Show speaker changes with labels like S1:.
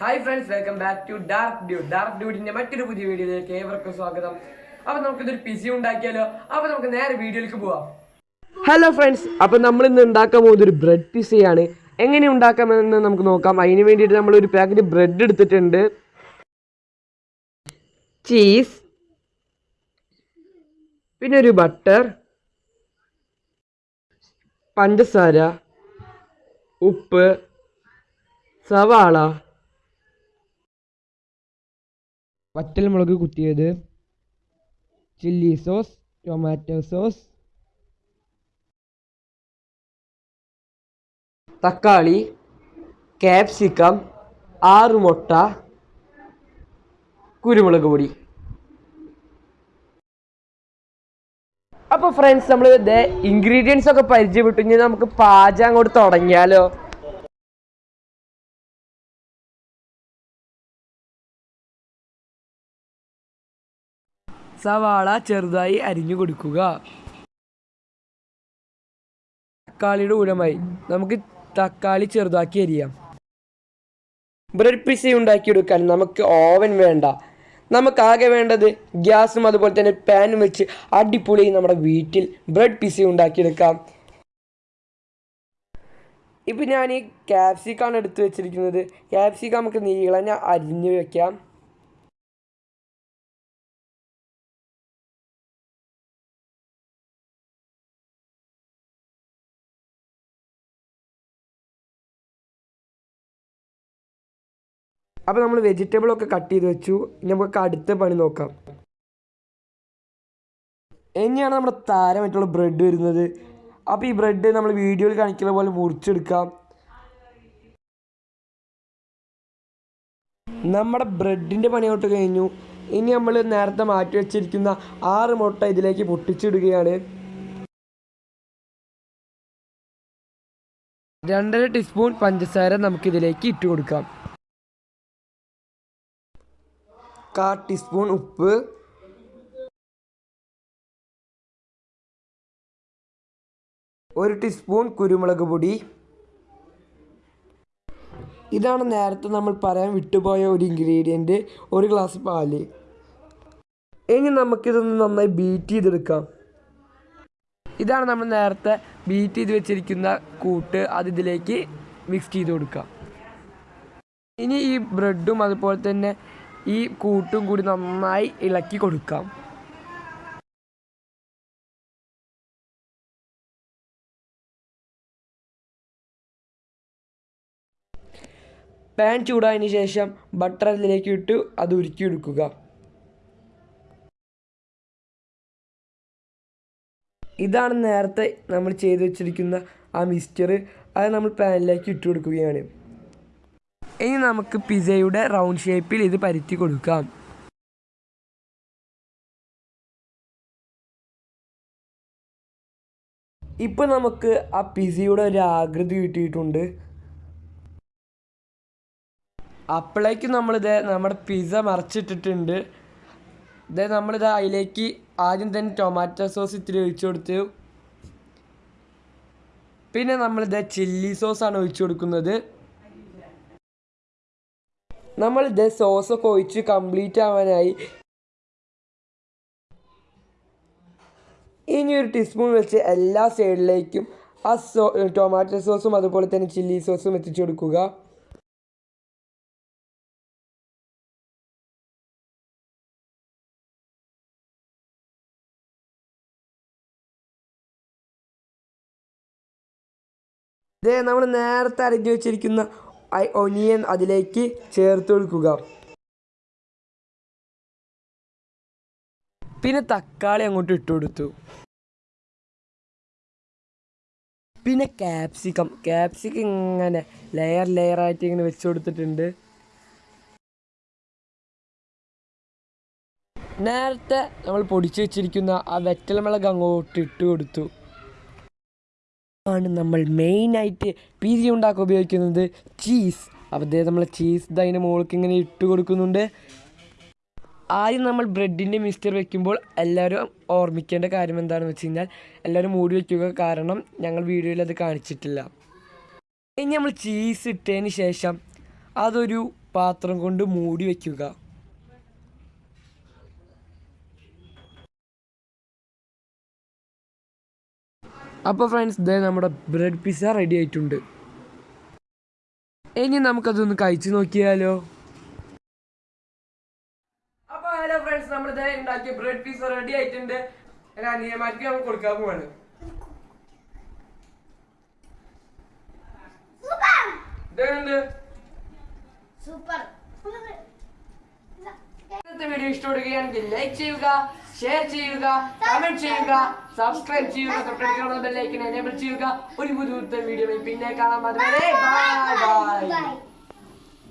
S1: Hi friends welcome back to dark dude dark ഡ്യൂഡിന്റെ മറ്റൊരു പുതിയ വീഡിയോയിലേക്ക് ഏവർക്കും സ്വാഗതം. അപ്പൊ നമുക്കിതൊരു പിസി ഉണ്ടാക്കിയാലോ? അപ്പൊ നമുക്ക് നേരെ വീഡിയോയിലേക്ക് പോവാം.
S2: ഹലോ ഫ്രണ്ട്സ് അപ്പം നമ്മൾ ഇന്ന് ഉണ്ടാക്കാൻ പോകുന്നത് ഒരു ബ്രെഡ് പിസയാണ് എങ്ങനെ ഉണ്ടാക്കാമെന്ന് നമുക്ക് നോക്കാം. അതിന് വേണ്ടിയിട്ട് നമ്മൾ ഒരു പാക്കറ്റ് ബ്രെഡ് എടുത്തിട്ടുണ്ട്. ചീസ് പിന്നെ ഒരു ബട്ടർ പഞ്ചസാര. ഉപ്പ്. സവാള. വറ്റൽമുളക് കുത്തിയത് ചില്ലി സോസ് ടൊമാറ്റോ സോസ് തക്കാളി ക്യാപ്സിക്കം ആറ് മുട്ട കുരുമുളക് പൊടി. അപ്പോൾ ഫ്രണ്ട്സ് നമ്മൾ ഇതേ ഇൻഗ്രീഡിയൻസ് ഒക്കെ പരിചയപ്പെട്ടു. ഇനി നമുക്ക് പാചകം അങ്ങോട്ട് തുടങ്ങിയാലോ? സവാള ചെറുതായി അരിഞ്ഞു കൊടുക്കുക. തക്കാളിയുടെ ഉരമായി നമുക്ക് തക്കാളി ചെറുതാക്കി അരിയാം. ബ്രെഡ് പിസ ഉണ്ടാക്കിയെടുക്കാൻ നമുക്ക് ഓവൻ വേണ്ട. നമുക്ക് ആകെ വേണ്ടത് ഗ്യാസും അതുപോലെ തന്നെ പാനും വെച്ച് അടിപൊളി നമ്മുടെ വീട്ടിൽ ബ്രെഡ് പിസ ഉണ്ടാക്കിയെടുക്കാം. ഇപ്പം ഞാൻ ഈ ക്യാപ്സിക്കാണ് എടുത്തു വെച്ചിരിക്കുന്നത്. ക്യാപ്സിക്ക നമുക്ക് നീളഞ്ഞ അരിഞ്ഞ് വെക്കാം. അപ്പോൾ നമ്മൾ വെജിറ്റബിളൊക്കെ കട്ട് ചെയ്ത് വെച്ചു. ഇനി നമുക്ക് അടുത്ത പണി നോക്കാം. ഇനിയാണ് നമ്മുടെ താരമായിട്ടുള്ള ബ്രെഡ് വരുന്നത്. അപ്പോൾ ഈ ബ്രെഡ് നമ്മൾ വീഡിയോയിൽ കാണിക്കുന്ന പോലെ മുറിച്ചെടുക്കാം. നമ്മുടെ ബ്രെഡിന്റെ പണിയോട്ട് കഴിഞ്ഞു. ഇനി നമ്മൾ നേരത്തെ മാറ്റി വെച്ചിരിക്കുന്ന ആറ് മുട്ട ഇതിലേക്ക് പൊട്ടിച്ചിടുകയാണ്. രണ്ടര ടീസ്പൂൺ പഞ്ചസാര നമുക്കിതിലേക്ക് ഇട്ട് കൊടുക്കാം. കാ ടീസ്പൂൺ ഉപ്പ്. ഒരു ടീസ്പൂൺ കുരുമുളക് പൊടി. ഇതാണ് നേരത്തെ നമ്മൾ പറയാൻ വിട്ടുപോയ ഒരു ഇൻഗ്രീഡിയന്റ് ഒരു ഗ്ലാസ് പാൽ. ഇനി നമുക്കിതൊന്ന് നന്നായി ബീറ്റ് ചെയ്തെടുക്കാം. ഇതാണ് നമ്മൾ നേരത്തെ ബീറ്റ് ചെയ്ത് വെച്ചിരിക്കുന്ന കൂട്ട് അത് ഇതിലേക്ക് മിക്സ് ചെയ്ത് കൊടുക്കാം. ഇനി ഈ ബ്രെഡും അതുപോലെ തന്നെ ഈ കൂട്ടും കൂടി നന്നായി ഇളക്കി കൊടുക്കാം. പാൻ ചൂടായതിന് ശേഷം ബട്ടർ അതിലേക്ക് ഇട്ട് അത് ഉരുക്കിയെടുക്കുക. ഇതാണ് നേരത്തെ നമ്മൾ ചെയ്ത് വെച്ചിരിക്കുന്ന ആ മിക്സ്ചർ അത് നമ്മൾ പാനിലേക്ക് ഇട്ട് കൊടുക്കുകയാണ് ഇനി നമുക്ക് പിസയുടെ റൗണ്ട് ഷേപ്പിൽ ഇത് പരുത്തി കൊടുക്കാം. ഇപ്പം നമുക്ക് ആ പിസയുടെ ഒരു ആകൃതി കിട്ടിയിട്ടുണ്ട്. അപ്പോഴേക്കും നമ്മളിത് നമ്മുടെ പിസ മറച്ചിട്ടിട്ടുണ്ട്. ഇത് നമ്മളിത് അതിലേക്ക് ആദ്യം തന്നെ ടൊമാറ്റോ സോസ് ഇത്തിരി ഒഴിച്ചു കൊടുത്തു. പിന്നെ നമ്മളിത് ചില്ലി സോസാണ് ഒഴിച്ചു കൊടുക്കുന്നത്. നമ്മൾ ഇത് സോസൊക്കെ ഒഴിച്ച് കംപ്ലീറ്റ് ആവാനായി. ഇനി ഒരു ടീസ്പൂൺ വെച്ച് എല്ലാ സൈഡിലേക്കും ആ സോ ടൊമാറ്റോ സോസും അതുപോലെ തന്നെ ചില്ലി സോസും എത്തിച്ചു കൊടുക്കുക. ഇതേ നമ്മൾ നേരത്തെ അരഞ്ഞു വെച്ചിരിക്കുന്ന ഒനിയൻ അതിലേക്ക് ചേർത്ത് കൊടുക്കുക പിന്നെ തക്കാളി അങ്ങോട്ട് ഇട്ട് കൊടുത്തു. പിന്നെ ക്യാപ്സിക്കം ക്യാപ്സിക്കം ഇങ്ങനെ ലെയർ ലെയർ ആയിട്ട് ഇങ്ങനെ വെച്ച് കൊടുത്തിട്ടുണ്ട്. നേരത്തെ നമ്മൾ പൊടിച്ചു വെച്ചിരിക്കുന്ന ആ വെറ്റൽമുളക് അങ്ങോട്ട് ഇട്ട് കൊടുത്തു. ആണ് നമ്മൾ മെയിനായിട്ട് പി ജി ഉണ്ടാക്കാൻ ഉപയോഗിക്കുന്നത് ചീസ് അപ്പോൾ അതേ നമ്മൾ ചീസ് അതിന്റെ മുകൾക്ക് ഇങ്ങനെ ഇട്ട് കൊടുക്കുന്നുണ്ട്. ആദ്യം നമ്മൾ ബ്രെഡിന്റെ മിക്സ്ചർ വെക്കുമ്പോൾ എല്ലാവരും ഓർമ്മിക്കേണ്ട കാര്യം എന്താണെന്ന് വെച്ച് കഴിഞ്ഞാൽ എല്ലാവരും മൂടി വയ്ക്കുക കാരണം ഞങ്ങൾ വീഡിയോയിൽ അത് കാണിച്ചിട്ടില്ല. ഇനി നമ്മൾ ചീസ് ഇട്ടതിന് ശേഷം അതൊരു
S3: പാത്രം കൊണ്ട് മൂടി വയ്ക്കുക അപ്പോൾ ഫ്രണ്ട്സ് ദേ നമ്മുടെ ബ്രെഡ് പിസ്സ റെഡി ആയിട്ടുണ്ട്. ഇനി നമുക്കതൊന്ന് കഴിച്ചു നോക്കിയാലോ?
S2: അപ്പോൾ ഹലോ ഫ്രണ്ട്സ് നമ്മൾ ഇതേ ഉണ്ടാക്കിയ ബ്രെഡ് പിസ്സ റെഡി ആയിട്ടുണ്ട്. ഞാൻ അനിയന്മാർക്ക് നമ്മൾ കൊടുക്കാൻ പോവാണ്.
S1: സൂപ്പർ
S2: ഇന്നത്തെ വീഡിയോ ഇഷ്ടപ്പെടുകയാണെങ്കിൽ ലൈക്ക് ചെയ്യുക. ഷെയർ ചെയ്യുക കമന്റ് ചെയ്യുക സബ്സ്ക്രൈബ് ചെയ്യുക തൊട്ടടുത്തുള്ള ബെല്ലൈക്കൻ എനേബിൾ ചെയ്യുക. ഒരു പുതിയ വീഡിയോ പിന്നെ കാണാൻ ബൈ
S1: ബൈ